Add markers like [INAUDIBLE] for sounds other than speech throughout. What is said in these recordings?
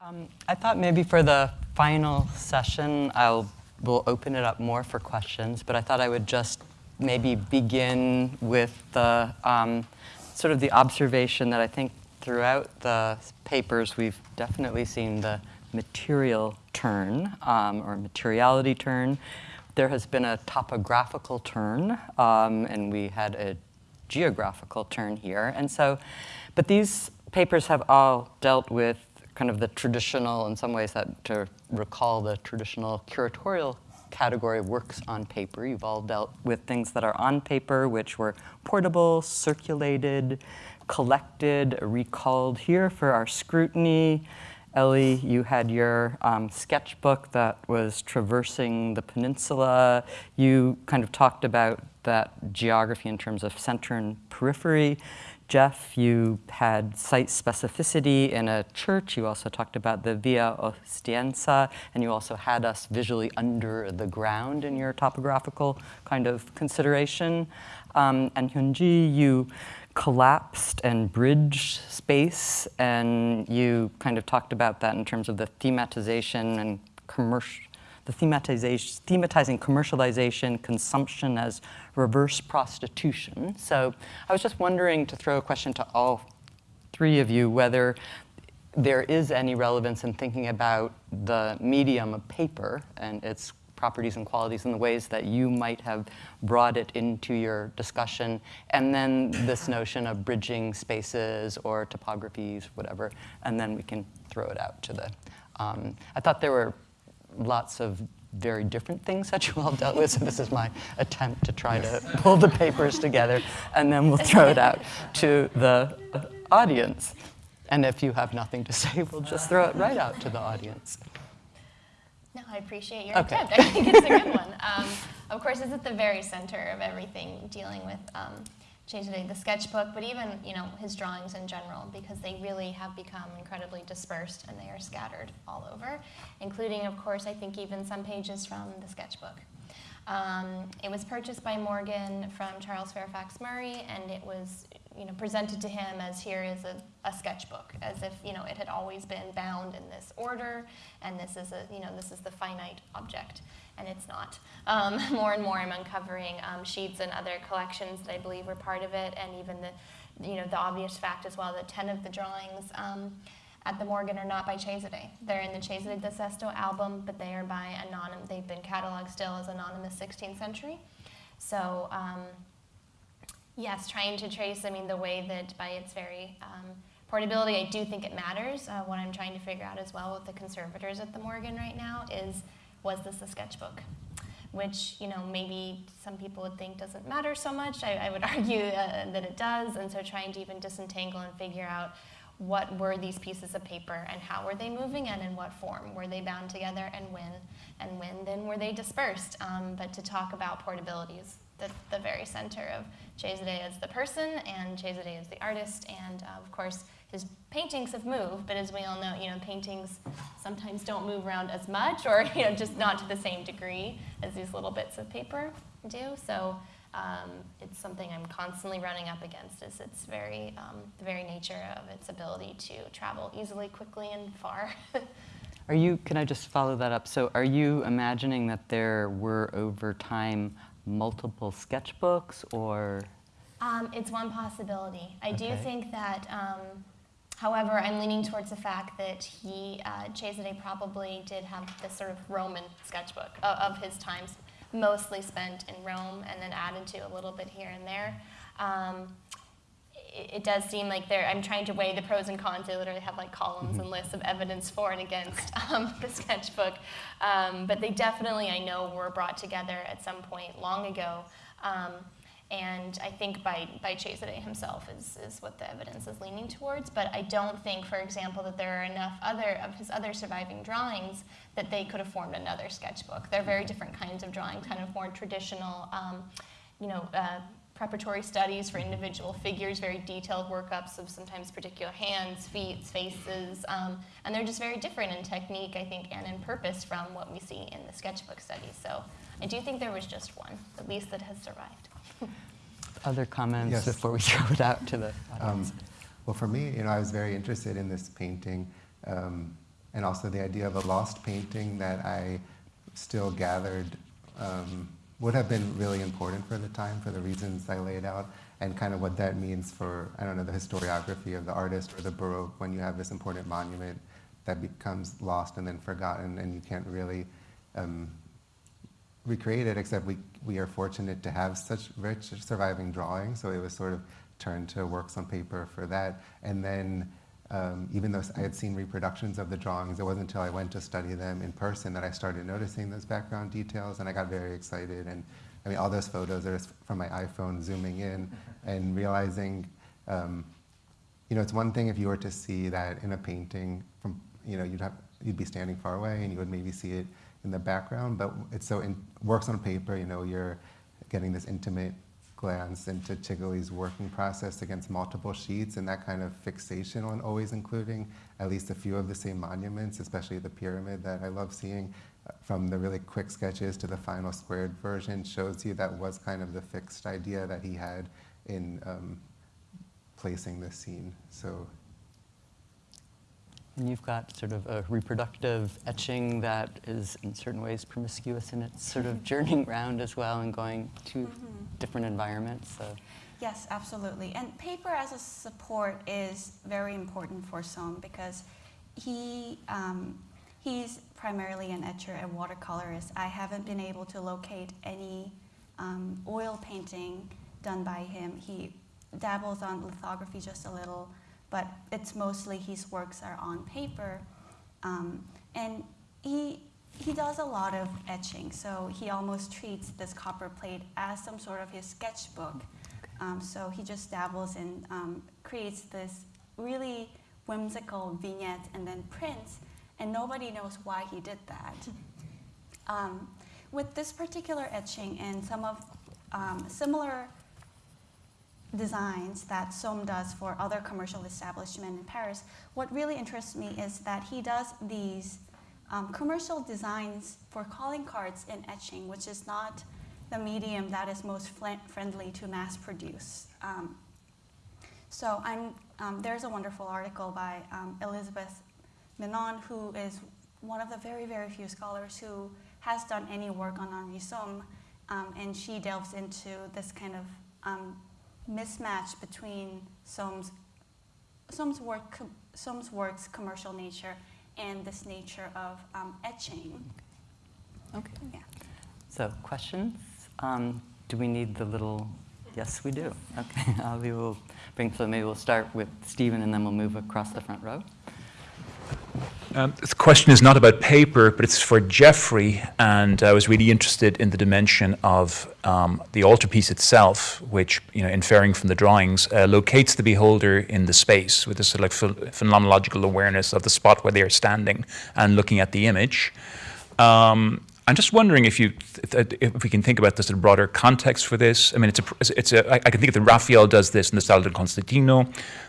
Um, I thought maybe for the final session, I'll we'll open it up more for questions, but I thought I would just maybe begin with the um, sort of the observation that I think throughout the papers we've definitely seen the material turn um, or materiality turn. There has been a topographical turn, um, and we had a geographical turn here. And so, but these papers have all dealt with kind of the traditional, in some ways, that to recall the traditional curatorial category works on paper. You've all dealt with things that are on paper, which were portable, circulated, collected, recalled here for our scrutiny. Ellie, you had your um, sketchbook that was traversing the peninsula. You kind of talked about that geography in terms of center and periphery. Jeff, you had site specificity in a church. You also talked about the Via Ostiense, and you also had us visually under the ground in your topographical kind of consideration. Um, and Hyunji, you collapsed and bridged space, and you kind of talked about that in terms of the thematization and commercial the thematization, thematizing commercialization, consumption as reverse prostitution. So I was just wondering to throw a question to all three of you whether there is any relevance in thinking about the medium of paper and its properties and qualities in the ways that you might have brought it into your discussion, and then this notion of bridging spaces or topographies, whatever, and then we can throw it out to the, um, I thought there were lots of very different things that you all dealt with. So this is my [LAUGHS] attempt to try to pull the papers together, and then we'll throw it out to the audience. And if you have nothing to say, we'll just throw it right out to the audience. No, I appreciate your okay. attempt. I think it's a good one. Um, of course, it's at the very center of everything dealing with um, Cesare, the sketchbook, but even you know his drawings in general, because they really have become incredibly dispersed and they are scattered all over, including, of course, I think even some pages from the sketchbook. Um, it was purchased by Morgan from Charles Fairfax Murray, and it was you know, presented to him as here is a, a sketchbook, as if you know, it had always been bound in this order, and this is, a, you know, this is the finite object and it's not. Um, [LAUGHS] more and more I'm uncovering um, sheets and other collections that I believe were part of it, and even the, you know, the obvious fact as well that 10 of the drawings um, at the Morgan are not by Cesare. They're in the Cesare da Sesto album, but they are by anonymous, they've been cataloged still as anonymous 16th century. So um, yes, trying to trace, I mean, the way that by its very um, portability, I do think it matters. Uh, what I'm trying to figure out as well with the conservators at the Morgan right now is was this a sketchbook? Which, you know, maybe some people would think doesn't matter so much. I, I would [LAUGHS] argue uh, that it does. And so trying to even disentangle and figure out what were these pieces of paper and how were they moving and in what form? Were they bound together and when? And when then were they dispersed? Um, but to talk about portability is the, the very center of Cesare as the person and Cesare as the artist and uh, of course his paintings have moved, but as we all know, you know, paintings sometimes don't move around as much or, you know, just not to the same degree as these little bits of paper do. So um, it's something I'm constantly running up against is its very, um, the very nature of its ability to travel easily, quickly, and far. [LAUGHS] are you, can I just follow that up? So are you imagining that there were over time multiple sketchbooks or? Um, it's one possibility. I okay. do think that um, However, I'm leaning towards the fact that he, uh, Cesare probably did have this sort of Roman sketchbook of, of, his times, mostly spent in Rome and then added to a little bit here and there. Um, it, it, does seem like there, I'm trying to weigh the pros and cons. They literally have like columns mm -hmm. and lists of evidence for and against [LAUGHS] um, the sketchbook. Um, but they definitely, I know, were brought together at some point long ago. And I think by, by Cesare himself is, is what the evidence is leaning towards. But I don't think, for example, that there are enough other of his other surviving drawings that they could have formed another sketchbook. They're very different kinds of drawings, kind of more traditional, um, you know, uh, preparatory studies for individual figures, very detailed workups of sometimes particular hands, feet, faces, um, and they're just very different in technique, I think, and in purpose from what we see in the sketchbook studies. So I do think there was just one, at least that has survived. [LAUGHS] Other comments yes. before we [LAUGHS] throw it out to the audience? Um, well, for me, you know, I was very interested in this painting. Um, and also the idea of a lost painting that I still gathered um, would have been really important for the time for the reasons I laid out and kind of what that means for, I don't know, the historiography of the artist or the Baroque when you have this important monument that becomes lost and then forgotten and you can't really um, recreate it except we, we are fortunate to have such rich surviving drawings. So it was sort of turned to works on paper for that. And then um, even though I had seen reproductions of the drawings, it wasn't until I went to study them in person that I started noticing those background details, and I got very excited. And I mean, all those photos are from my iPhone zooming in [LAUGHS] and realizing, um, you know, it's one thing if you were to see that in a painting from, you know, you'd have you'd be standing far away and you would maybe see it in the background, but it's so in, works on paper. You know, you're getting this intimate glance into Cigoli's working process against multiple sheets and that kind of fixation on always including at least a few of the same monuments, especially the pyramid that I love seeing uh, from the really quick sketches to the final squared version shows you that was kind of the fixed idea that he had in um, placing this scene. So and you've got sort of a reproductive etching that is in certain ways promiscuous in its sort of journeying around as well and going to mm -hmm. Different environments. So. Yes, absolutely. And paper as a support is very important for Somm because he, um, he's primarily an etcher and watercolorist. I haven't been able to locate any um, oil painting done by him. He dabbles on lithography just a little, but it's mostly his works are on paper. Um, and he, he does a lot of etching, so he almost treats this copper plate as some sort of his sketchbook. Um, so he just dabbles and um, creates this really whimsical vignette and then prints, and nobody knows why he did that. Um, with this particular etching and some of um, similar designs that Somm does for other commercial establishments in Paris, what really interests me is that he does these um, commercial designs for calling cards in etching, which is not the medium that is most friendly to mass produce. Um, so um, there's a wonderful article by um, Elizabeth Menon, who is one of the very, very few scholars who has done any work on Henri Somm, um, and she delves into this kind of um, mismatch between Somm's, Somm's, work, Somm's work's commercial nature and this nature of um, etching. Okay. Yeah. So questions? Um, do we need the little, yes we do. Okay, [LAUGHS] uh, we will bring, so maybe we'll start with Stephen and then we'll move across the front row. Um, the question is not about paper, but it's for Jeffrey, and I was really interested in the dimension of um, the altarpiece itself, which, you know, inferring from the drawings, uh, locates the beholder in the space with this sort of like phenomenological awareness of the spot where they are standing and looking at the image. Um, I'm just wondering if you, if we can think about the sort of broader context for this. I mean, it's a, it's a. I can think that Raphael does this in the Sala del Constantino,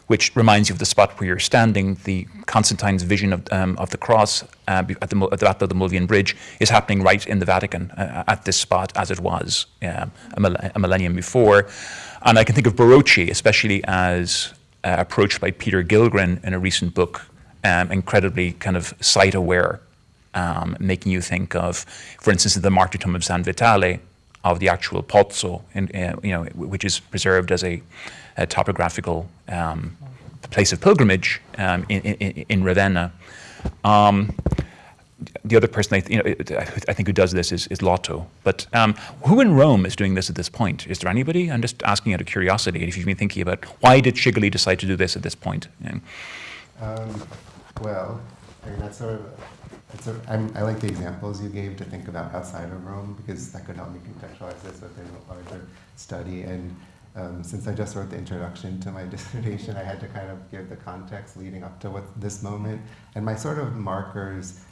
which reminds you of the spot where you're standing. The Constantine's vision of um, of the cross uh, at the at the Battle of the Milvian Bridge is happening right in the Vatican uh, at this spot as it was a, a, millennium before, and I can think of Barocci, especially as uh, approached by Peter Gillgren in a recent book, um, incredibly kind of site aware um, making you think of, for instance, the martyrdom of San Vitale, of the actual pozzo, in, uh, you know, which is preserved as a, a topographical um, place of pilgrimage um, in, in, in, Ravenna. Um, the other person I, th you know, I think who does this is, is Lotto. But um, who in Rome is doing this at this point? Is there anybody? I'm just asking out of curiosity. If you've been thinking about why did Cigoli decide to do this at this point? Um, well, I mean, that's sort of I like the examples you gave to think about outside of Rome because that could help me contextualize this within a larger study. And um, since I just wrote the introduction to my [LAUGHS] dissertation, I had to kind of give the context leading up to what this moment. And my sort of markers,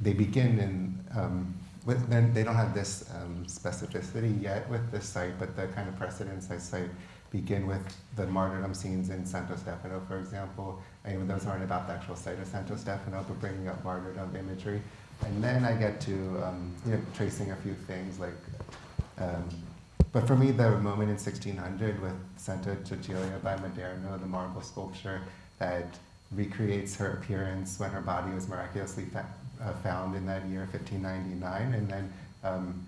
they begin in, um, with, they don't have this um, specificity yet with this site, but the kind of precedents I cite begin with the martyrdom scenes in Santo Stefano, for example. And those aren't about the actual site of Santo Stefano, but bringing up martyrdom imagery. And then I get to um, you know, tracing a few things like, um, but for me, the moment in 1600 with Santa Cecilia by Maderno, the marble sculpture that recreates her appearance when her body was miraculously uh, found in that year, 1599, and then um,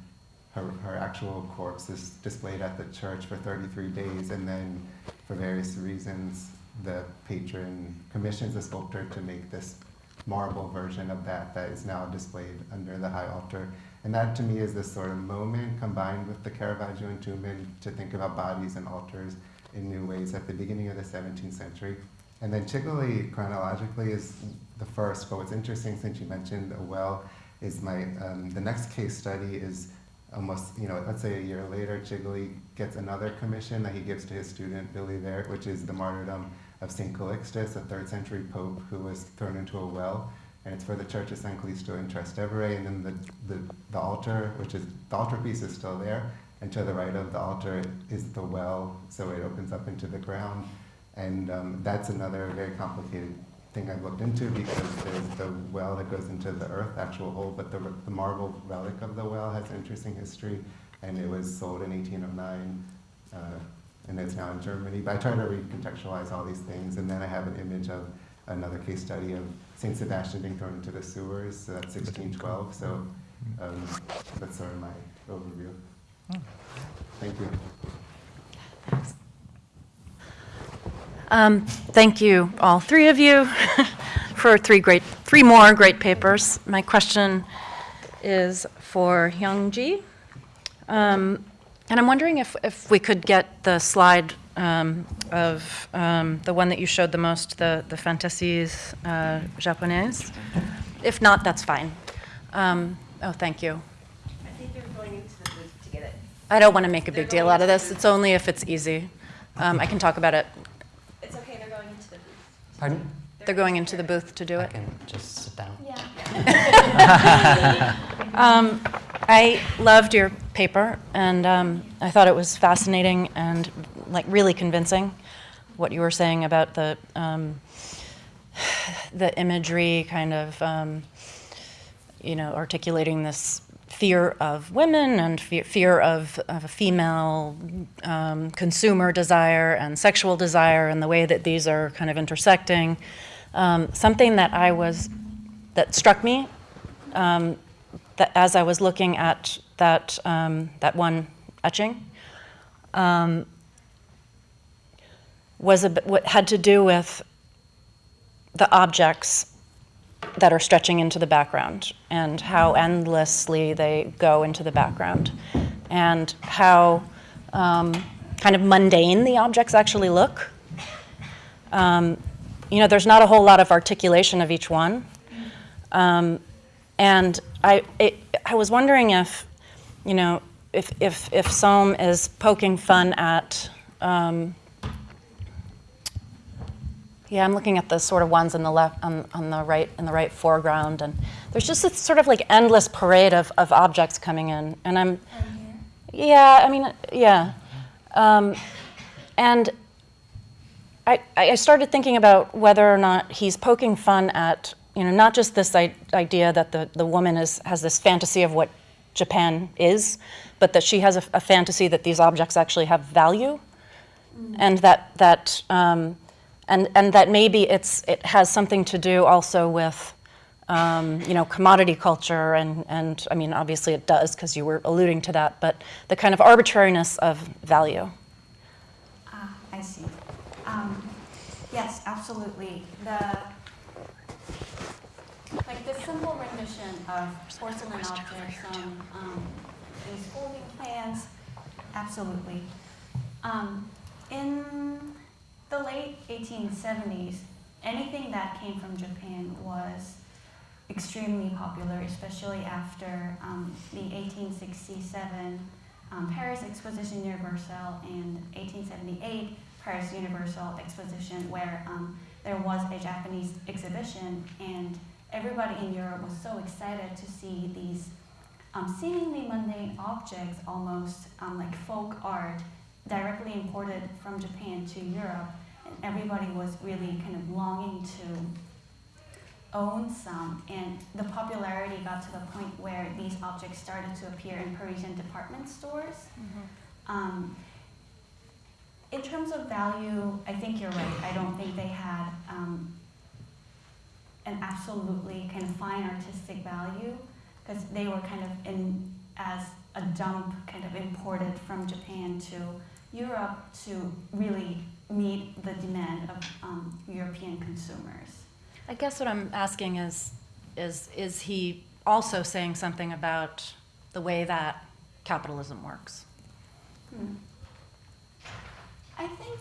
her, her actual corpse is displayed at the church for 33 days, and then for various reasons, the patron commissions a sculptor to make this marble version of that that is now displayed under the high altar. And that to me is this sort of moment combined with the Caravaggio entombment to think about bodies and altars in new ways at the beginning of the 17th century. And then Cigoli chronologically is the first, but what's interesting since you mentioned a well is my, um, the next case study is almost, you know, let's say a year later, Cigoli gets another commission that he gives to his student, Bilivert, which is the martyrdom of St. Calixtus, a third century pope who was thrown into a well. And it's for the Church of San Callisto in Trastevere. And then the, the, the altar, which is, the altar piece is still there. And to the right of the altar is the well, so it opens up into the ground. And um, that's another very complicated thing I've looked into because there's the well that goes into the earth, actual hole, but the, the marble relic of the well has an interesting history. And it was sold in 1809. Uh, and it's now in Germany. But I try to recontextualize all these things, and then I have an image of another case study of Saint Sebastian being thrown into the sewers. So that's 1612. So um, that's sort of my overview. Thank you. Um, thank you, all three of you, [LAUGHS] for three great, three more great papers. My question is for Hyung-ji. Um, and I'm wondering if, if we could get the slide um, of um, the one that you showed the most, the, the Fantasies uh, Japonaises. If not, that's fine. Um, oh, thank you. I think they're going into the booth to get it. I don't want to make a They're big deal out of this. It's only if it's easy. Um, I can talk about it. It's okay, they're going into the booth. Pardon? They're going into the booth to do I it. can just sit down. Yeah. [LAUGHS] [LAUGHS] I loved your paper, and um, I thought it was fascinating and like really convincing. What you were saying about the um, the imagery, kind of, um, you know, articulating this fear of women and fear, fear of, of a female um, consumer desire and sexual desire, and the way that these are kind of intersecting. Um, something that I was that struck me um, that as I was looking at that, um, that one etching, um, was a, what had to do with the objects that are stretching into the background and how endlessly they go into the background and how um, kind of mundane the objects actually look. Um, you know, there's not a whole lot of articulation of each one. Um, and I, it, I was wondering if, you know, if, if, if Somm is poking fun at, um, yeah, I'm looking at the sort of ones on the left, on, on the right, in the right foreground, and there's just this sort of like endless parade of, of objects coming in, and I'm, yeah, I mean, yeah, um, and I, I started thinking about whether or not he's poking fun at, you know, not just this I- idea that the, the woman is, has this fantasy of what Japan is, but that she has a, a fantasy that these objects actually have value, and that that um, and and that maybe it's it has something to do also with. Um, you know, commodity culture, and, and I mean, obviously it does because you were alluding to that, but the kind of arbitrariness of value. Ah, I see. Um, yes, absolutely. The like the simple rendition of porcelain objects on um, these folding plans, absolutely. Um, in the late 1870s, anything that came from Japan was extremely popular, especially after um, the 1867 um, Paris Exposition Universelle and 1878 Paris Universal Exposition, where um, there was a Japanese exhibition, and everybody in Europe was so excited to see these um, seemingly mundane objects, almost um, like folk art, directly imported from Japan to Europe, and everybody was really kind of longing to own some, and the popularity got to the point where these objects started to appear in Parisian department stores. Um, in terms of value, I think you're right. I don't think they had um, an absolutely kind of fine artistic value because they were kind of in as a dump kind of imported from Japan to Europe to really meet the demand of um, European consumers. I guess what I'm asking is, is, is he also saying something about the way that capitalism works? Hmm. I think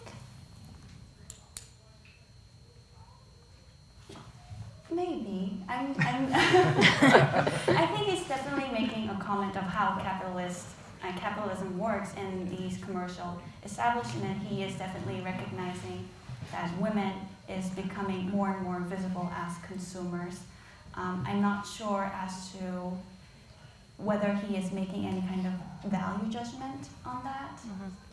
maybe. I'm, I'm [LAUGHS] I think he's definitely making a comment of how capitalist uh, capitalism works in these commercial establishments. He is definitely recognizing that women is becoming more and more visible as consumers. Um, I'm not sure as to whether he is making any kind of value judgment on that. Mm-hmm. Well,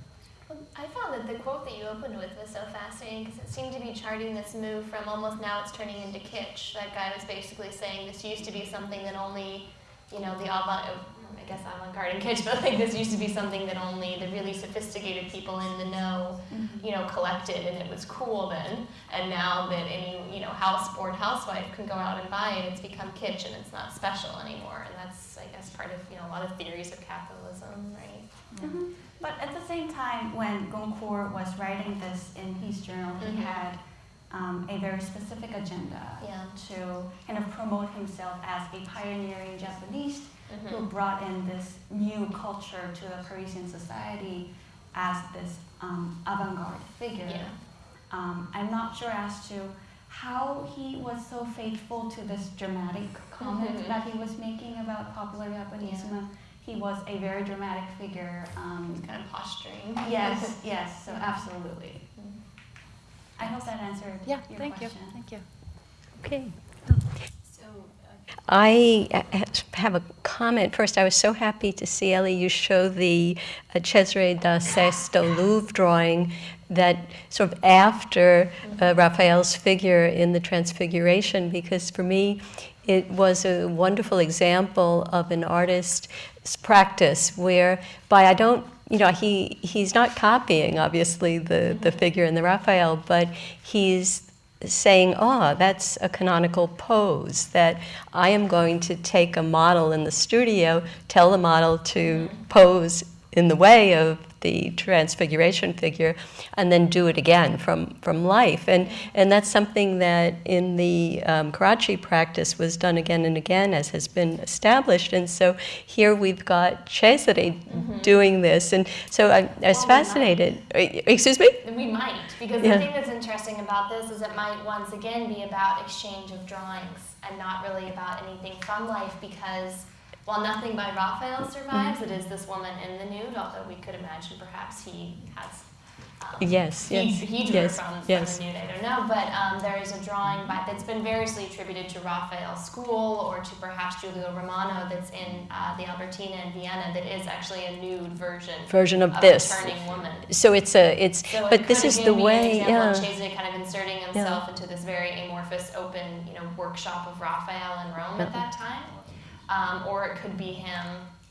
I found that the quote that you opened with was so fascinating because it seemed to be charting this move from almost now it's turning into kitsch. That guy was basically saying this used to be something that only, you know, the avant, I guess avant-garde and kitsch, [LAUGHS] but like this used to be something that only the really sophisticated people in the know, you know, collected and it was cool then. And now that any, you know, house bored housewife can go out and buy it, it's become kitsch and it's not special anymore. And that's, I guess, part of, you know, a lot of theories of capitalism, right? Mhm. But at the same time, when Goncourt was writing this in his journal, he Mhm. had um, a very specific agenda Yeah. to kind of promote himself as a pioneering Japanese who Mhm. brought in this new culture to the Parisian society as this um, avant-garde figure. Yeah. Um, I'm not sure as to how he was so faithful to this dramatic comment Mhm. that he was making about popular Japanism. He was a very dramatic figure. Um, Kind of posturing. yes, [LAUGHS] yes, so absolutely. I hope that answered Yeah, your thank you, question. thank you. Okay. So, uh, I uh, have a comment. First, I was so happy to see, Ellie, you show the uh, Cesare da Sesto Louvre drawing that sort of after uh, Raphael's figure in the Transfiguration, because for me, it was a wonderful example of an artist's practice whereby I don't, you know, he, he's not copying, obviously, the, the figure in the Raphael, but he's saying, oh, that's a canonical pose, that I am going to take a model in the studio, tell the model to pose in the way of the transfiguration figure, and then do it again from, from life. And, and that's something that in the um, Carracci practice was done again and again, as has been established. And so here we've got Cesare doing this. And so I, I was Well, fascinated. Uh, Excuse me? We might, because Yeah. the thing that's interesting about this is it might once again be about exchange of drawings and not really about anything from life because while nothing by Raphael survives, it is this woman in the nude, although we could imagine perhaps he has. Um, Yes, he, yes, he drew yes, from, from yes. the nude, I don't know, but um, there is a drawing by, that's been variously attributed to Raphael's school or to perhaps Giulio Romano that's in uh, the Albertina in Vienna that is actually a nude version, Version of of this. turning woman. So it's a, it's, So it but this is the way, yeah. of Cesare kind of inserting himself into this very amorphous, open, you know, workshop of Raphael in Rome at that time, um, or it could be him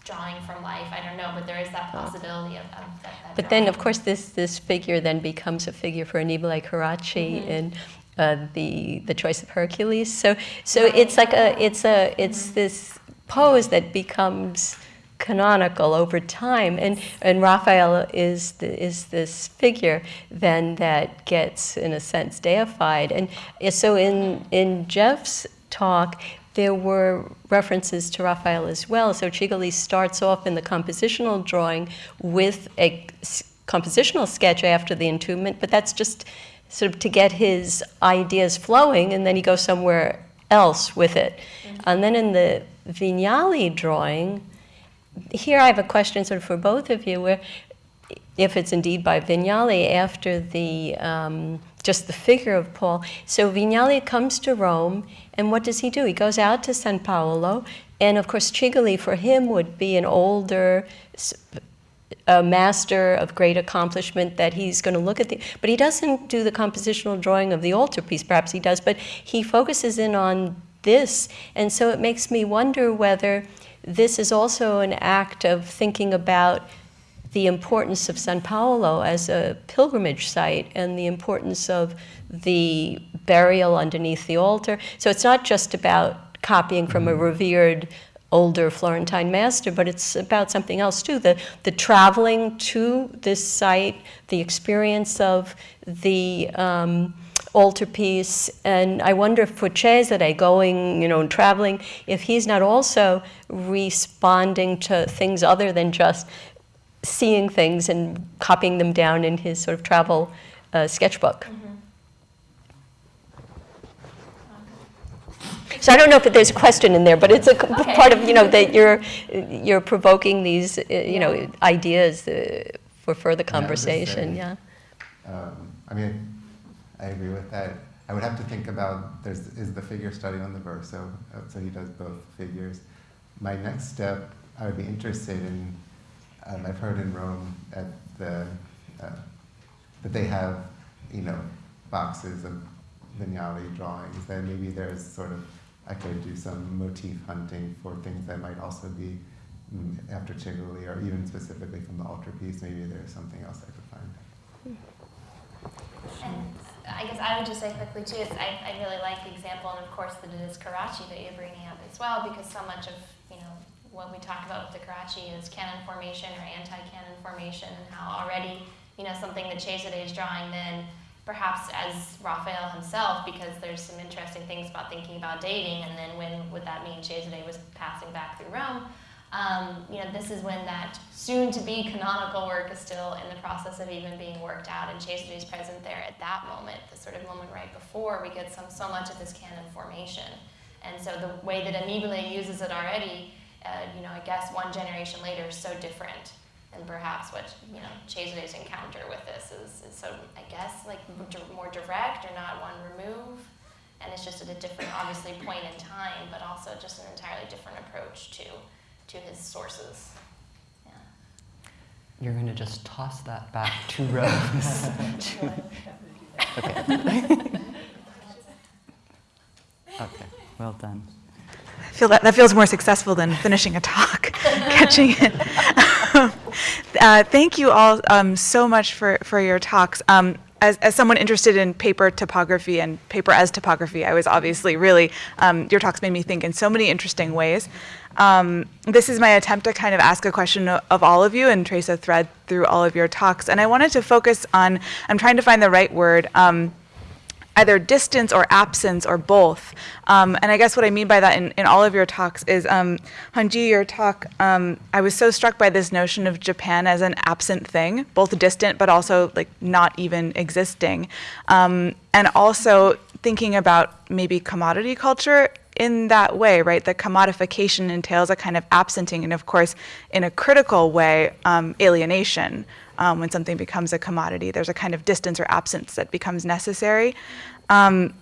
drawing from life. I don't know, but there is that possibility of, of that. that But then, of course, this, this figure then becomes a figure for Annibale Carracci Mhm. in uh, the the choice of Hercules. So so it's like a it's a it's Mhm. this pose that becomes canonical over time, and and Raphael is the, is this figure then that gets in a sense deified, and so in in Jeff's talk. There were references to Raphael as well. So Cigoli starts off in the compositional drawing with a compositional sketch after the entombment, but that's just sort of to get his ideas flowing, and then he goes somewhere else with it. And then in the Vignali drawing, here I have a question sort of for both of you, where if it's indeed by Vignali after the um, just the figure of Paul. So Vignali comes to Rome, and what does he do? He goes out to San Paolo, and of course Cigoli for him would be an older a master of great accomplishment that he's going to look at the but he doesn't do the compositional drawing of the altarpiece perhaps he does but he focuses in on this and so it makes me wonder whether this is also an act of thinking about the importance of San Paolo as a pilgrimage site and the importance of the burial underneath the altar. So it's not just about copying from a revered older Florentine master, but it's about something else too. The, the traveling to this site, the experience of the um, altarpiece, and I wonder if for Cesare going, you know, and traveling, if he's not also responding to things other than just seeing things and copying them down in his sort of travel uh, sketchbook. So I don't know if there's a question in there, but it's a Okay. part of, you know, that you're, you're provoking these, uh, you know, ideas uh, for further Yeah, I would just conversation, yeah. Um, I mean, I agree with that. I would have to think about there's is the figure study on the verso, uh, so he does both figures. My next step, I would be interested in. Um, I've heard in Rome at the uh, that they have, you know, boxes of Vignali drawings. That maybe there's sort of I could do some motif hunting for things that might also be mm, after Cigoli or even specifically from the altarpiece. Maybe there's something else I could find. And I guess I would just say quickly too, is I, I really like the example, and of course that it is Carracci that you're bringing up as well, because so much of, you know, what we talk about with the Carracci is canon formation or anti-canon formation, and how already, you know, something that Cesare is drawing then, perhaps as Raphael himself, because there's some interesting things about thinking about dating, and then when would that mean Cesare was passing back through Rome? Um, you know, this is when that soon-to-be canonical work is still in the process of even being worked out, and Cesare is present there at that moment, the sort of moment right before we get some so much of this canon formation. And so the way that Annibale uses it already, uh, you know, I guess one generation later is so different, and perhaps what you know Cesare's encounter with this is, is so I guess like mm-hmm. d- more direct or not one remove, and it's just at a different, obviously, point in time, but also just an entirely different approach to to his sources. Yeah. You're going to just toss that back [LAUGHS] to Rose. okay. [LAUGHS] [LAUGHS] okay, well done. I feel that, that feels more successful than finishing a talk, catching it. Uh, thank you all um, so much for, for your talks. Um, as, as someone interested in paper topography and paper as topography, I was obviously really, um, your talks made me think in so many interesting ways. Um, this is my attempt to kind of ask a question of, all of you and trace a thread through all of your talks. And I wanted to focus on, I'm trying to find the right word. Um, either distance or absence or both. Um, and I guess what I mean by that in, in all of your talks is, um, Hanji, your talk, um, I was so struck by this notion of Japan as an absent thing, both distant but also like not even existing. Um, and also thinking about maybe commodity culture in that way, right? The commodification entails a kind of absenting, and of course, in a critical way, um, alienation. Um, when something becomes a commodity, there's a kind of distance or absence that becomes necessary. Um,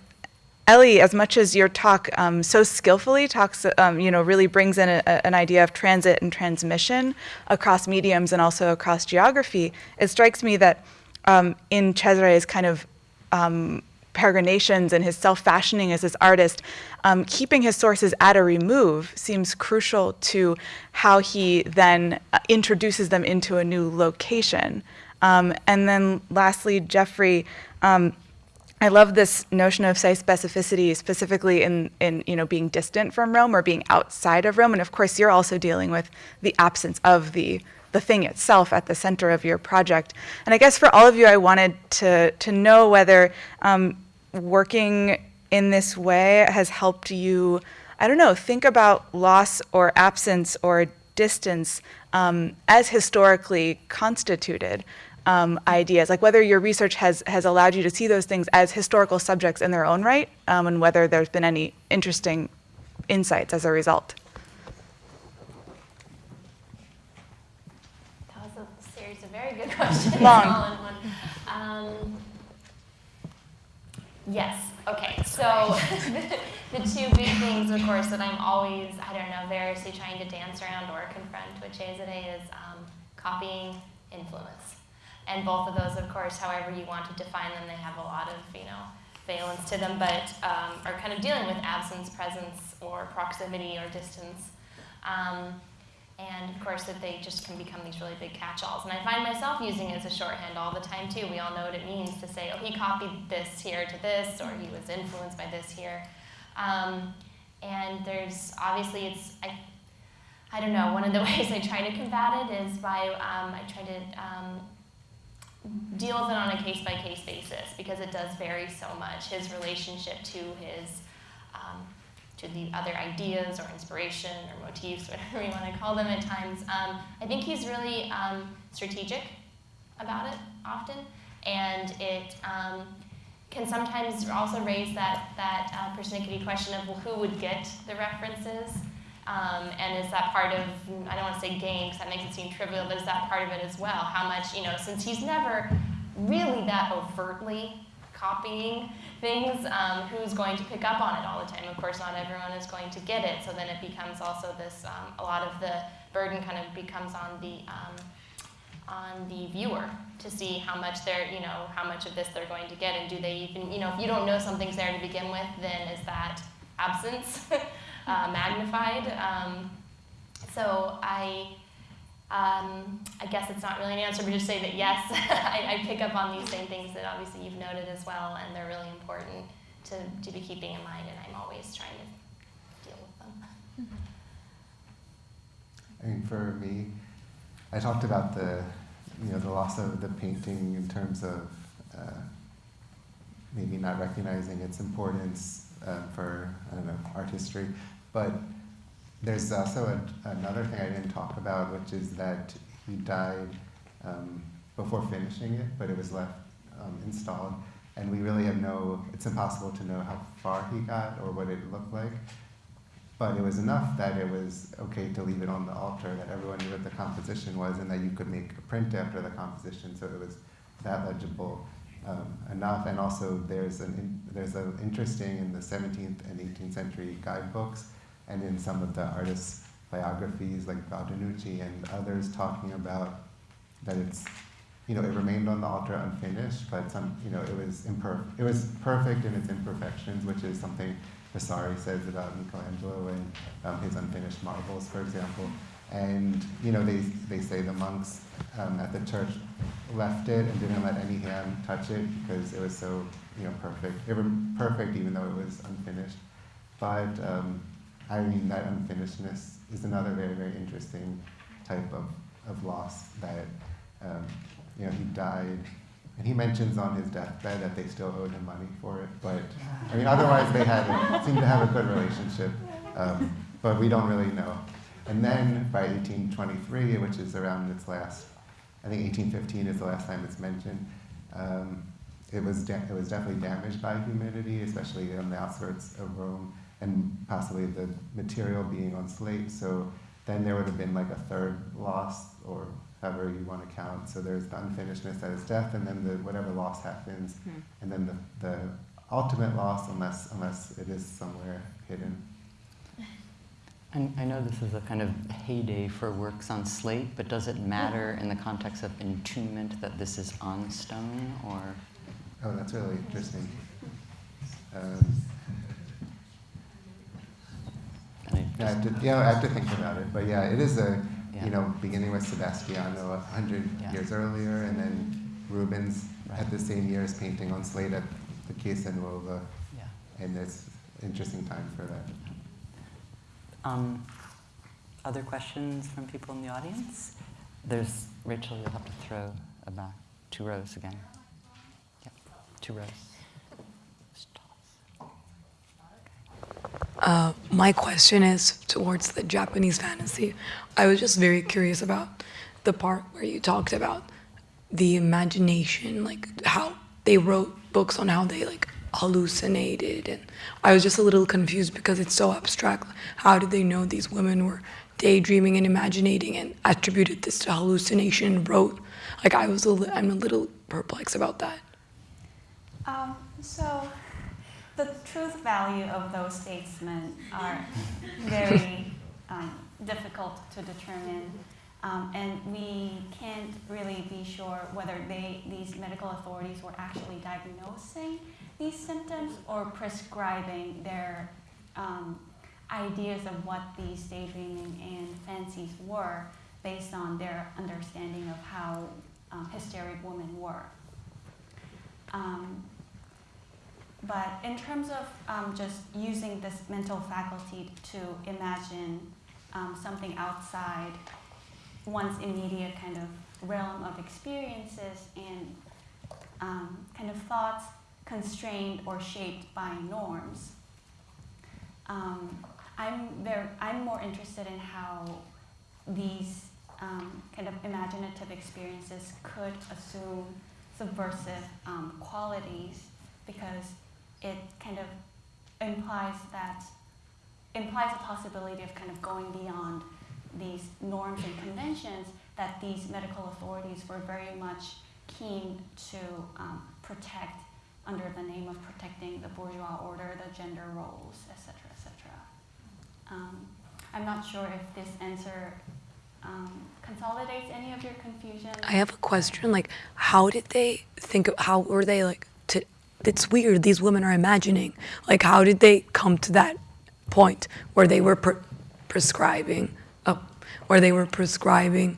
Ellie, as much as your talk um, so skillfully talks, um, you know, really brings in a, a, an idea of transit and transmission across mediums and also across geography, it strikes me that um, in Cesare's kind of um, peregrinations and his self-fashioning as this artist, um, keeping his sources at a remove seems crucial to how he then uh, introduces them into a new location. Um, and then lastly, Jeffrey, um, I love this notion of site specificity, specifically in, in you know being distant from Rome or being outside of Rome. And of course, you're also dealing with the absence of the the thing itself at the center of your project. And I guess for all of you, I wanted to to know whether um, working in this way has helped you. I don't know. Think about loss or absence or distance um, as historically constituted um, ideas, like whether your research has, has allowed you to see those things as historical subjects in their own right, um, and whether there's been any interesting insights as a result. That was a series of very good questions Long. [LAUGHS] all in one. Um, yes. Okay. So [LAUGHS] the two big things, of course, that I'm always, I don't know, variously trying to dance around or confront with Cesare is um, copying influence. And both of those, of course, however you want to define them, they have a lot of, you know, valence to them, but um, are kind of dealing with absence, presence, or proximity or distance. Um, and of course, that they just can become these really big catch-alls. And I find myself using it as a shorthand all the time too. We all know what it means to say, oh, he copied this here to this, or he was influenced by this here. Um, and there's obviously it's I, I don't know. One of the [LAUGHS] ways I try to combat it is by um, I try to um, deal with it on a case-by-case basis because it does vary so much. His relationship to his um, to the other ideas or inspiration or motifs, [LAUGHS] whatever you want to call them at times. Um, I think he's really um, strategic about it often, and it um, can sometimes also raise that, that uh, persnickety question of, well, who would get the references? Um, and is that part of, I don't want to say game because that makes it seem trivial, but is that part of it as well? How much, you know, since he's never really that overtly copying things, um, who's going to pick up on it all the time? Of course, not everyone is going to get it, so then it becomes also this, um, a lot of the burden kind of becomes on the, um, on the viewer to see how much they're, you know, how much of this they're going to get, and do they even, you know, if you don't know something's there to begin with, then is that absence [LAUGHS] uh, magnified? Um, so I, um, I guess it's not really an answer, but just say that yes, [LAUGHS] I, I, pick up on these same things that obviously you've noted as well, and they're really important to, to be keeping in mind, and I'm always trying to deal with them. I mean, for me, I talked about the, you know, the loss of the painting in terms of uh, maybe not recognizing its importance uh, for, I don't know, art history, but there's also a, another thing I didn't talk about, which is that he died um, before finishing it, but it was left um, installed. And we really have no, it's impossible to know how far he got or what it looked like. But it was enough that it was okay to leave it on the altar, that everyone knew what the composition was, and that you could make a print after the composition, so it was that legible um, enough. And also, there's an there's an interesting in the 17th and 18th century guidebooks and in some of the artists' biographies, like Baldinucci and others, talking about that it's, you know, it remained on the altar unfinished, but some, you know, it was imperfect. It was perfect in its imperfections, which is something Vasari says about Michelangelo and um, his unfinished marbles, for example. And you know, they they say the monks um, at the church left it and didn't let any hand touch it because it was so you know perfect. It was perfect even though it was unfinished. But um, I mean, that unfinishedness is another very, very interesting type of, of loss that, um, you know, he died. And he mentions on his deathbed that they still owed him money for it. But, I mean, otherwise they had, seemed to have a good relationship. Um, but we don't really know. And then by 1823, which is around its last, I think 1815 is the last time it's mentioned, um, it, was it was definitely damaged by humidity, especially on the outskirts of Rome and possibly the material being on slate. So then there would have been like a third loss, or however you want to count. So there's the unfinishedness that is death, and then the whatever loss happens, hmm. and then the, the ultimate loss, unless unless it is somewhere hidden. And I know this is a kind of heyday for works on slate, but does it matter in the context of entombment that this is on stone, or? Oh, that's really interesting. Um, I have to, yeah, I have to think about it. But yeah, it is a, yeah. you know, beginning with Sebastiano a hundred yeah. years earlier, and then Rubens right. had the same year as painting on slate at the Chiesa Nuova, yeah. and it's interesting time for that. Um, other questions from people in the audience? There's Rachel. You'll have to throw about two rows again. Yep, two rows. Uh, my question is towards the Japanese fantasy. I was just very curious about the part where you talked about the imagination, like how they wrote books on how they like hallucinated, and I was just a little confused because it's so abstract. How did they know these women were daydreaming and imagining and attributed this to hallucination and wrote? Like I was, a li- I'm a little perplexed about that. Um, so the truth value of those statements [LAUGHS] are [LAUGHS] very um, difficult to determine. Um, and we can't really be sure whether they, these medical authorities were actually diagnosing these symptoms or prescribing their um, ideas of what these daydreaming and fancies were based on their understanding of how um, hysteric women were. Um, but in terms of um, just using this mental faculty to imagine um, something outside one's immediate kind of realm of experiences and um, kind of thoughts constrained or shaped by norms. Um, I'm, very, I'm more interested in how these um, kind of imaginative experiences could assume subversive um, qualities because it kind of implies that implies a possibility of kind of going beyond these norms and conventions that these medical authorities were very much keen to um, protect under the name of protecting the bourgeois order, the gender roles, etc., etc. Um, I'm not sure if this answer um, consolidates any of your confusion. I have a question. Like, how did they think of, how were they like, to, it's weird, these women are imagining. Like, how did they come to that point where they were pre- prescribing, oh, where they were prescribing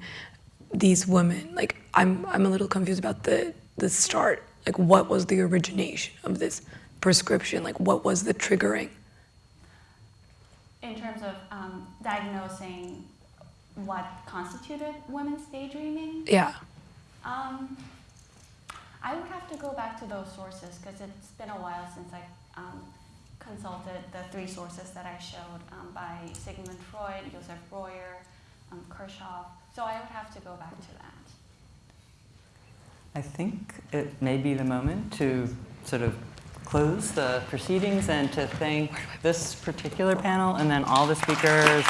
these women? Like, I'm, I'm a little confused about the, the start. Like, what was the origination of this prescription? Like, what was the triggering? in terms of um, diagnosing what constituted women's daydreaming, Yeah. um, I would have to go back to those sources because it's been a while since I um, consulted the three sources that I showed um, by Sigmund Freud, Joseph Breuer, um, Kirchhoff. So I would have to go back to that. I think it may be the moment to sort of close the proceedings and to thank this particular panel and then all the speakers